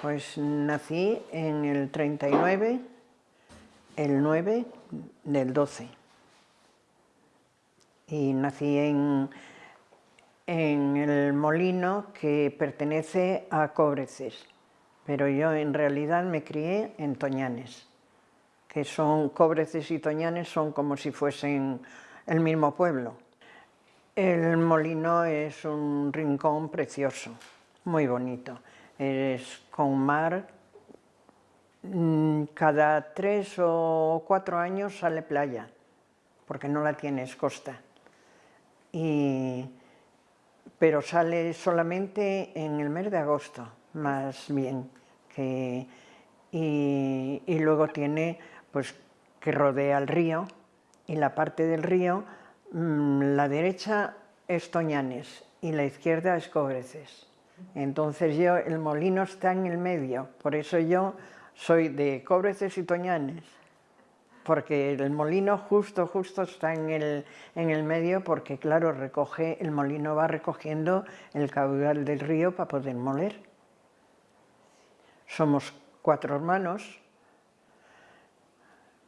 Pues nací en el 39, el 9 del 12. Y nací en, en el molino que pertenece a Cobreces, pero yo en realidad me crié en Toñanes, que son Cobreces y Toñanes son como si fuesen el mismo pueblo. El molino es un rincón precioso, muy bonito es con mar, mm, cada tres o cuatro años sale playa, porque no la tienes costa. pero sale solamente en el mes de agosto, más bien. y, luego tiene pues, que rodea el río, y la parte del río, mm, la derecha es Toñanes y la izquierda es Cobreces. Entonces yo, el molino está en el medio, por eso yo soy de Cobreces y Toñanes, porque el molino justo, justo está en el, en el medio, porque claro, recoge, el molino va recogiendo el caudal del río para poder moler. Somos cuatro hermanos,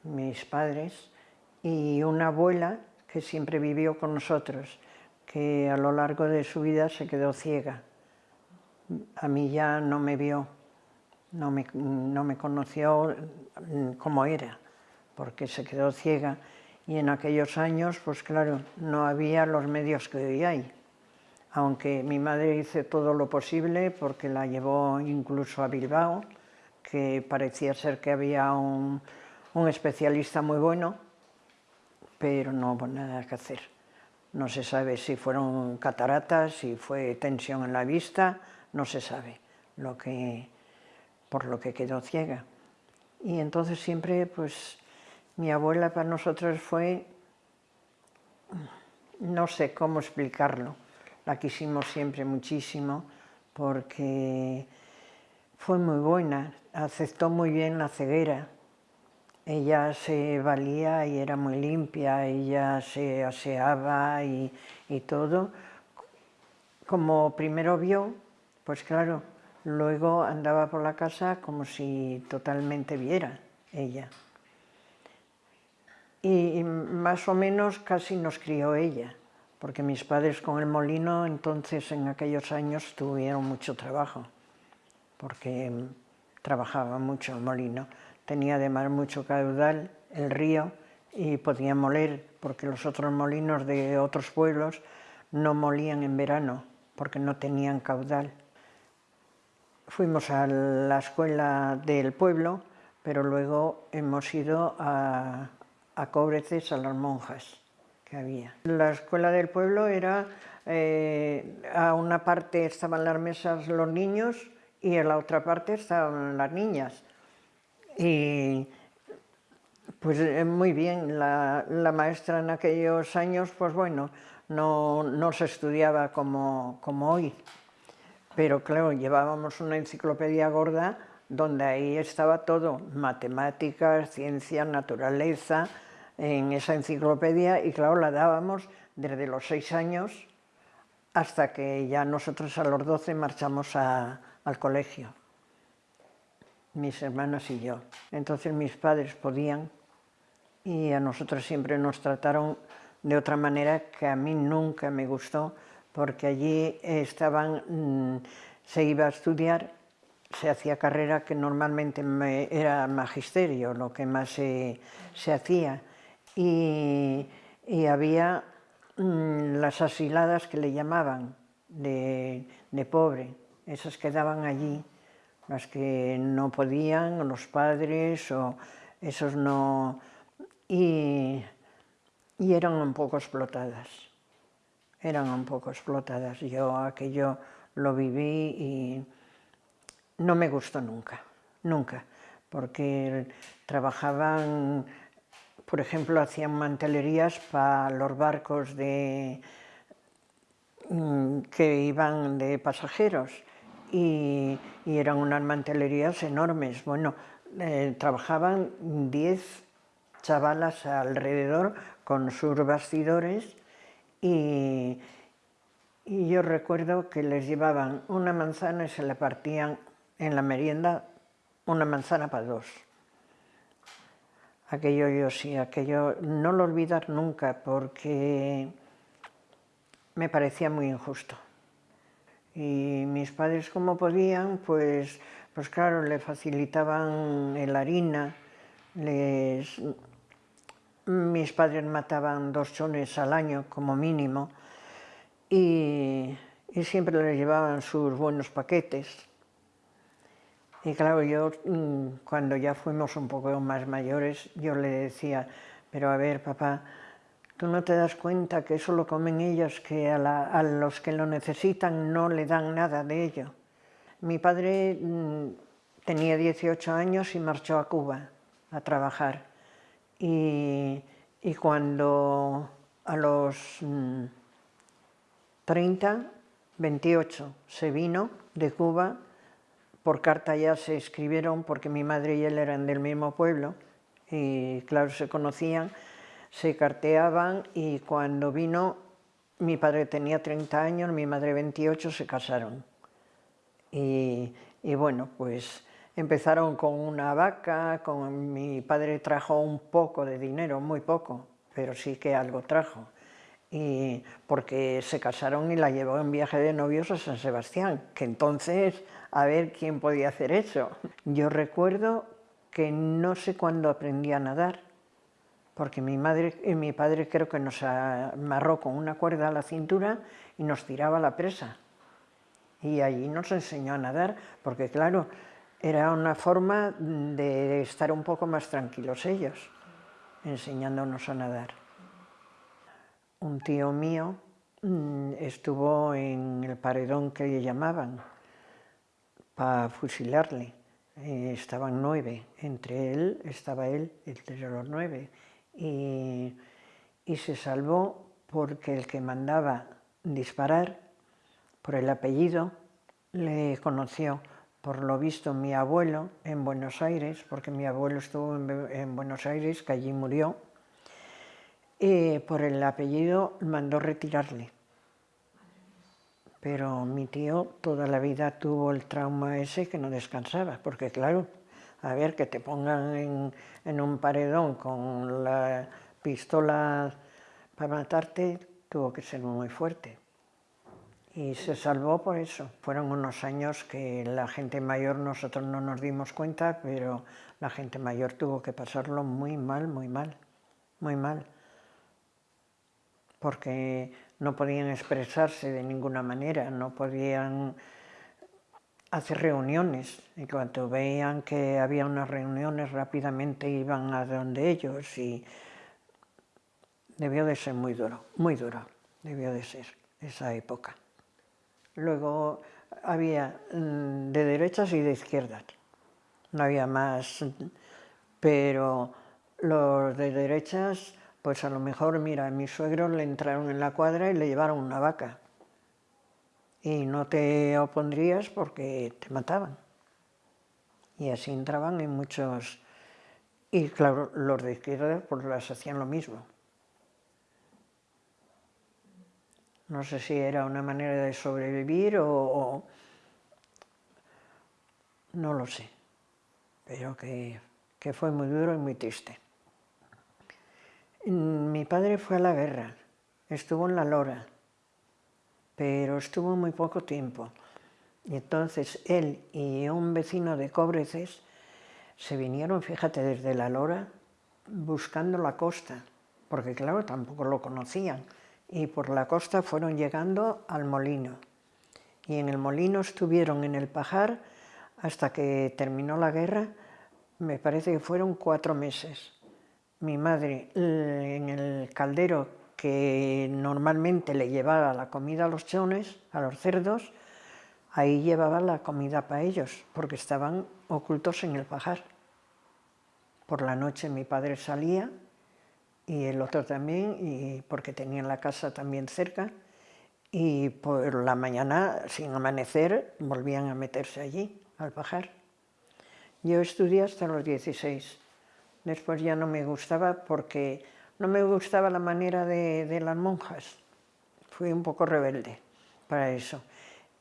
mis padres, y una abuela que siempre vivió con nosotros, que a lo largo de su vida se quedó ciega a mí ya no me vio, no me, no me conoció como era, porque se quedó ciega y en aquellos años, pues claro, no había los medios que hoy hay. Aunque mi madre hizo todo lo posible porque la llevó incluso a Bilbao, que parecía ser que había un, un especialista muy bueno, pero no hubo nada que hacer. No se sabe si fueron cataratas, si fue tensión en la vista, no se sabe lo que, por lo que quedó ciega. Y entonces siempre, pues, mi abuela para nosotros fue, no sé cómo explicarlo, la quisimos siempre muchísimo porque fue muy buena, aceptó muy bien la ceguera, ella se valía y era muy limpia, ella se aseaba y, y todo. Como primero vio, pues claro, luego andaba por la casa como si totalmente viera ella. Y, más o menos casi nos crió ella, porque mis padres con el molino entonces en aquellos años tuvieron mucho trabajo, porque trabajaba mucho el molino. Tenía además mucho caudal el río y podía moler, porque los otros molinos de otros pueblos no molían en verano, porque no tenían caudal. Fuimos a la escuela del pueblo, pero luego hemos ido a, a Cobreces, a las monjas que había. La escuela del pueblo era, eh, a una parte estaban las mesas los niños y a la otra parte estaban las niñas. Y pues eh, muy bien, la, la maestra en aquellos años, pues bueno, no, no se estudiaba como, como hoy pero claro, llevábamos una enciclopedia gorda donde ahí estaba todo, matemáticas, ciencia, naturaleza, en esa enciclopedia y claro, la dábamos desde los seis años hasta que ya nosotros a los doce marchamos al colegio, mis hermanas y yo. Entonces mis padres podían y a nosotros siempre nos trataron de otra manera que a mí nunca me gustó, porque allí estaban, mm, se iba a estudiar, se hacía carrera que normalmente era magisterio, lo que más se, hacía, y, había mm, las asiladas que le llamaban, de, pobre, esas quedaban allí, las que no podían, los padres, o esos no... y eran un poco explotadas eran un poco explotadas. Yo aquello lo viví y no me gustó nunca, nunca, porque trabajaban, por ejemplo, hacían mantelerías para los barcos de, mm, que iban de pasajeros y, eran unas mantelerías enormes. Bueno, eh, trabajaban 10 chavalas alrededor con sus bastidores y, yo recuerdo que les llevaban una manzana y se la partían en la merienda una manzana para dos. Aquello yo sí, aquello no lo olvidar nunca porque me parecía muy injusto. Y mis padres como podían, pues, pues claro, le facilitaban el harina, les, mis padres mataban dos chones al año como mínimo y, siempre les llevaban sus buenos paquetes. Y claro, yo mm, cuando ya fuimos un poco más mayores, yo le decía, pero a ver papá, tú no te das cuenta que eso lo comen ellos, que a, los que lo necesitan no le dan nada de ello. Mi padre mm, tenía 18 años y marchó a Cuba a trabajar. Y, cuando a los 30, mm, 28 se vino de Cuba, por carta ya se escribieron porque mi madre y él eran del mismo pueblo y claro, se conocían, se carteaban y cuando vino, mi padre tenía 30 años, mi madre 28, se casaron. Y, bueno, pues empezaron con una vaca, con, mi padre trajo un poco de dinero, muy poco, pero sí que algo trajo. Y porque se casaron y la llevó en viaje de novios a San Sebastián, que entonces a ver quién podía hacer eso. Yo recuerdo que no sé cuándo aprendí a nadar, porque mi madre y mi padre creo que nos amarró con una cuerda a la cintura y nos tiraba la presa. Y allí nos enseñó a nadar, porque claro, era una forma de estar un poco más tranquilos ellos, enseñándonos a nadar. Un tío mío mm, estuvo en el paredón que le llamaban, para fusilarle. Eh, estaban nueve, entre él estaba él, entre los nueve, y, y se salvó porque el que mandaba disparar, por el apellido, le conoció, por lo visto, mi abuelo en Buenos Aires, porque mi abuelo estuvo en, Buenos Aires, que allí murió, y por el apellido mandó retirarle pero mi tío toda la vida tuvo el trauma ese que no descansaba, porque claro, a ver, que te pongan en, un paredón con la pistola para matarte, tuvo que ser muy fuerte. Y se salvó por eso. Fueron unos años que la gente mayor, nosotros no nos dimos cuenta, pero la gente mayor tuvo que pasarlo muy mal, muy mal, muy mal. Porque no podían expresarse de ninguna manera, no podían hacer reuniones. Y cuando veían que había unas reuniones, rápidamente iban a donde ellos y debió de ser muy duro, muy duro, debió de ser esa época. Luego había mm, de derechas y de izquierdas, no había más, pero los de derechas pues a lo mejor, mira, a mi suegro le entraron en la cuadra y le llevaron una vaca. Y no te opondrías porque te mataban. Y así entraban en muchos... Y claro, los de izquierda pues las hacían lo mismo. No sé si era una manera de sobrevivir o... No lo sé, pero que, que fue muy duro y muy triste. Mi padre fue a la guerra, estuvo en la Lora, pero estuvo muy poco tiempo. Y entonces él y un vecino de Cobreces se vinieron, fíjate, desde la Lora buscando la costa, porque claro, tampoco lo conocían, y por la costa fueron llegando al molino. Y en el molino estuvieron en el pajar hasta que terminó la guerra, me parece que fueron cuatro meses mi madre en el caldero que normalmente le llevaba la comida a los chones, a los cerdos, ahí llevaba la comida para ellos, porque estaban ocultos en el pajar. Por la noche mi padre salía, y el otro también, y porque tenían la casa también cerca, y por la mañana, sin amanecer, volvían a meterse allí, al pajar. Yo estudié hasta los 16 Después ya no me gustaba porque no me gustaba la manera de, las monjas. Fui un poco rebelde para eso.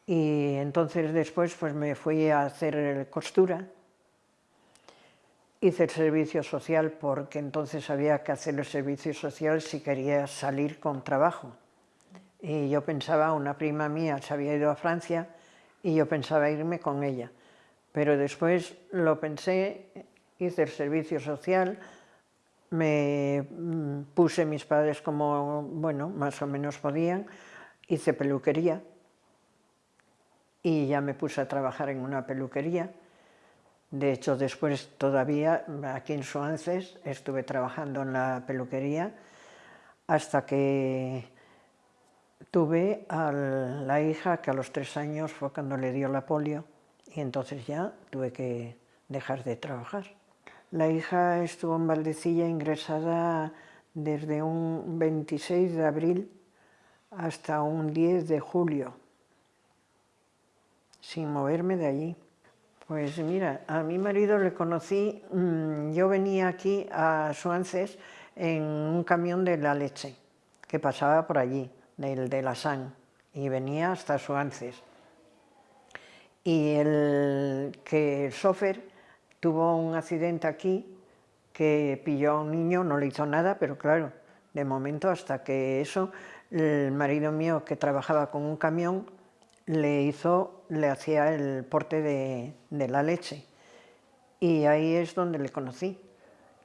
Y entonces después pues me fui a hacer costura, hice el servicio social porque entonces había que hacer el servicio social si quería salir con trabajo. Y yo pensaba, una prima mía se había ido a Francia y yo pensaba irme con ella. Pero después lo pensé, hice el servicio social, me mm, puse mis padres como, bueno, más o menos podían, hice peluquería, y ya me puse a trabajar en una peluquería. De hecho, después todavía, aquí en Suances, estuve trabajando en la peluquería hasta que tuve a la hija que a los tres años fue cuando le dio la polio y entonces ya tuve que dejar de trabajar. La hija estuvo en Valdecilla ingresada desde un 26 de abril hasta un 10 de julio sin moverme de allí. Pues mira, a mi marido le conocí, mm, yo venía aquí a Suances en un camión de la leche, que pasaba por allí, del de la San, y venía hasta Suances. Y el, que el sofer tuvo un accidente aquí, que pilló a un niño, no le hizo nada, pero claro, de momento hasta que eso, el marido mío que trabajaba con un camión, le hizo, le hacía el porte de, la leche. Y ahí es donde le conocí.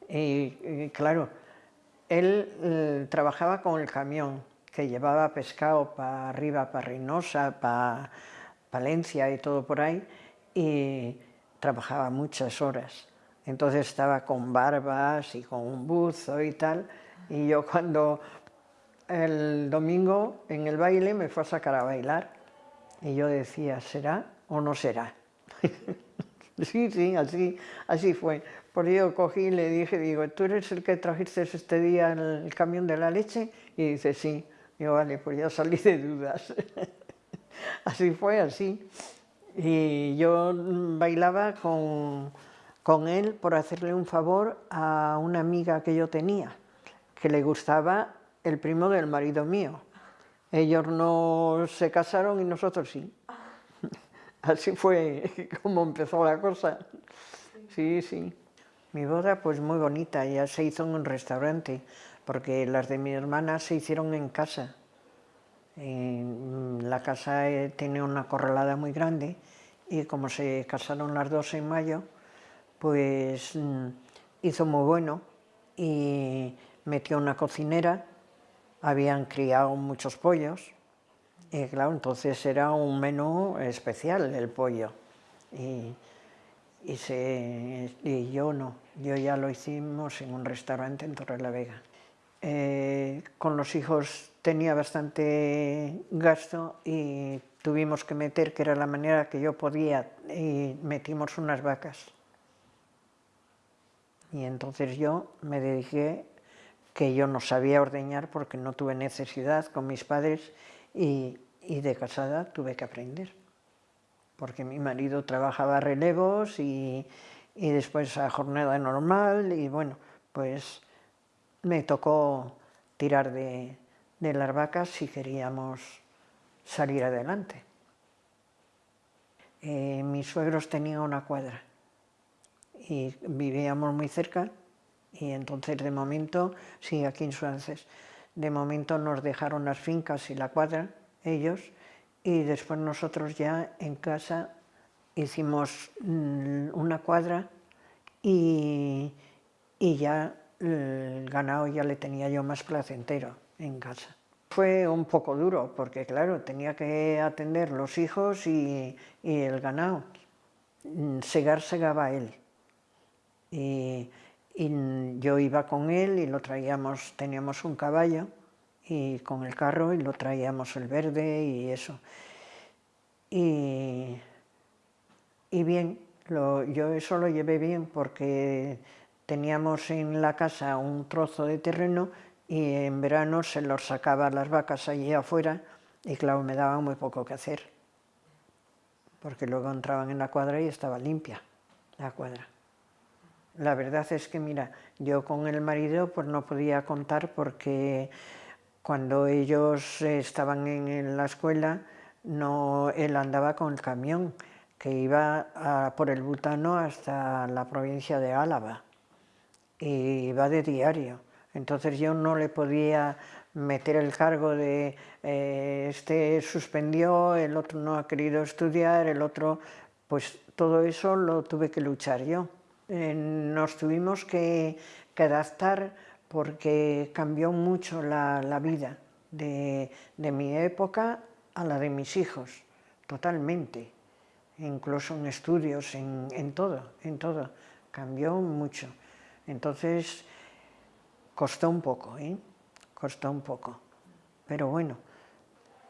Y, claro, él eh, trabajaba con el camión, que llevaba pescado para arriba, para Reynosa, para Palencia y todo por ahí, y trabajaba muchas horas. Entonces estaba con barbas y con un buzo y tal, y yo cuando el domingo en el baile me fue a sacar a bailar, y yo decía, ¿será o no será? sí, sí, así, así fue. Por ello cogí y le dije, digo, ¿tú eres el que trajiste este día el camión de la leche? Y dice, sí. Digo, vale, pues ya salí de dudas. así fue, así. Y yo bailaba con, con él por hacerle un favor a una amiga que yo tenía, que le gustaba el primo del marido mío. Ellos no se casaron y nosotros sí. Así fue como empezó la cosa. Sí, sí. Mi boda pues muy bonita, ya se hizo en un restaurante, porque las de mi hermana se hicieron en casa. la casa eh, tiene una corralada muy grande y como se casaron las dos en mayo, pues mm, hizo muy bueno y metió una cocinera habían criado muchos pollos y claro, entonces era un menú especial el pollo y, y, yo no, yo ya lo hicimos en un restaurante en Torre Vega. Eh, con los hijos tenía bastante gasto y tuvimos que meter, que era la manera que yo podía, y metimos unas vacas. Y entonces yo me dediqué que yo no sabía ordeñar porque no tuve necesidad con mis padres y, de casada tuve que aprender. Porque mi marido trabajaba relevos y, después a jornada normal y bueno, pues me tocó tirar de, las vacas si queríamos salir adelante. Eh, mis suegros tenían una cuadra y vivíamos muy cerca y entonces de momento, sí, aquí en Suances, de momento nos dejaron las fincas y la cuadra, ellos, y después nosotros ya en casa hicimos mm, una cuadra y, y ya el ganado ya le tenía yo más placentero en casa. Fue un poco duro porque claro, tenía que atender los hijos y, y el ganado. Mm, segar segaba él. Y, y yo iba con él y lo traíamos, teníamos un caballo y con el carro y lo traíamos el verde y eso. Y, y bien, yo eso lo llevé bien porque teníamos en la casa un trozo de terreno y en verano se los sacaba las vacas allí afuera y claro, me daba muy poco que hacer, porque luego entraban en la cuadra y estaba limpia la cuadra. La verdad es que, mira, yo con el marido pues no podía contar porque cuando ellos estaban en la escuela no, él andaba con el camión que iba por el butano hasta la provincia de Álava y iba de diario. Entonces yo no le podía meter el cargo de eh, este suspendió, el otro no ha querido estudiar, el otro, pues todo eso lo tuve que luchar yo. Eh, nos tuvimos que, adaptar porque cambió mucho la, vida de, mi época a la de mis hijos, totalmente, incluso en estudios, en, en todo, en todo, cambió mucho. Entonces, costó un poco, ¿eh? costó un poco, pero bueno.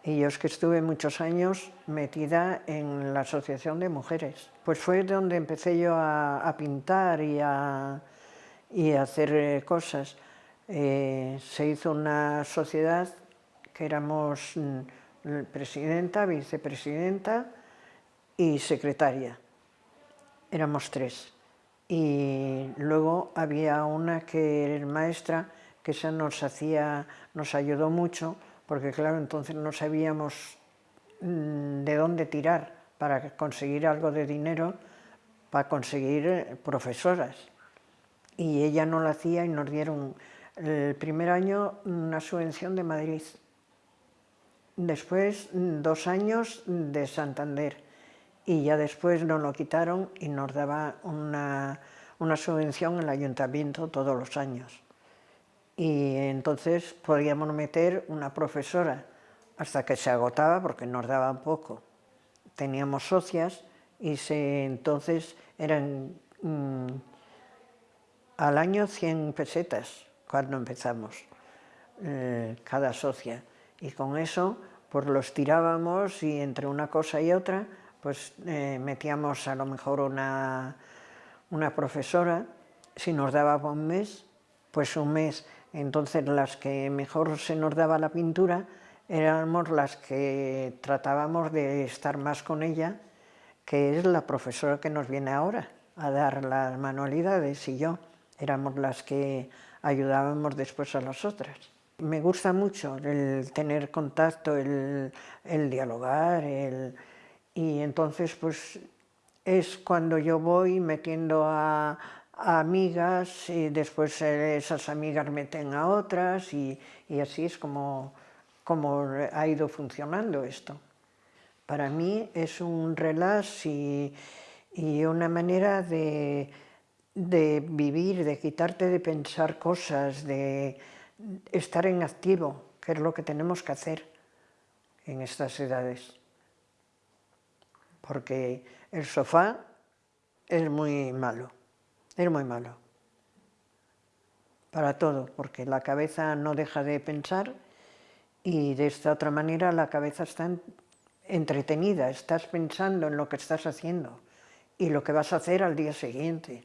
Y yo es que estuve muchos años metida en la Asociación de Mujeres. Pues fue donde empecé yo a, pintar y a, y hacer eh, cosas. Eh, se hizo una sociedad que éramos mm, presidenta, vicepresidenta y secretaria. Éramos tres. Y luego había una que era maestra, que esa nos hacía, nos ayudó mucho, porque claro, entonces no sabíamos mm, de dónde tirar para conseguir algo de dinero, para conseguir eh, profesoras. Y ella no lo hacía y nos dieron el primer año una subvención de Madrid, después dos años de Santander. Y ya después nos lo quitaron y nos daba una, una subvención el ayuntamiento todos los años y entonces podíamos meter una profesora hasta que se agotaba porque nos daban poco. Teníamos socias y se, entonces eran mm, al año 100 pesetas cuando empezamos, eh, cada socia. Y con eso pues los tirábamos y entre una cosa y otra pues eh, metíamos a lo mejor una, una profesora, si nos daba un mes, pues un mes entonces las que mejor se nos daba la pintura éramos las que tratábamos de estar más con ella, que es la profesora que nos viene ahora a dar las manualidades y yo éramos las que ayudábamos después a las otras. Me gusta mucho el tener contacto, el, dialogar, y entonces pues es cuando yo voy metiendo a, amigas y después esas amigas meten a otras y, así es como, como, ha ido funcionando esto. Para mí es un relax y, una manera de, de, vivir, de quitarte de pensar cosas, de estar en activo, que es lo que tenemos que hacer en estas edades. Porque el sofá es muy malo. Es muy malo. Para todo, porque la cabeza no deja de pensar y de esta otra manera la cabeza está entretenida, estás pensando en lo que estás haciendo y lo que vas a hacer al día siguiente.